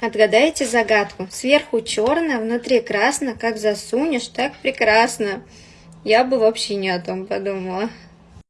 Отгадайте загадку. Сверху черно, внутри красно, как засунешь, так прекрасно. Я бы вообще не о том подумала.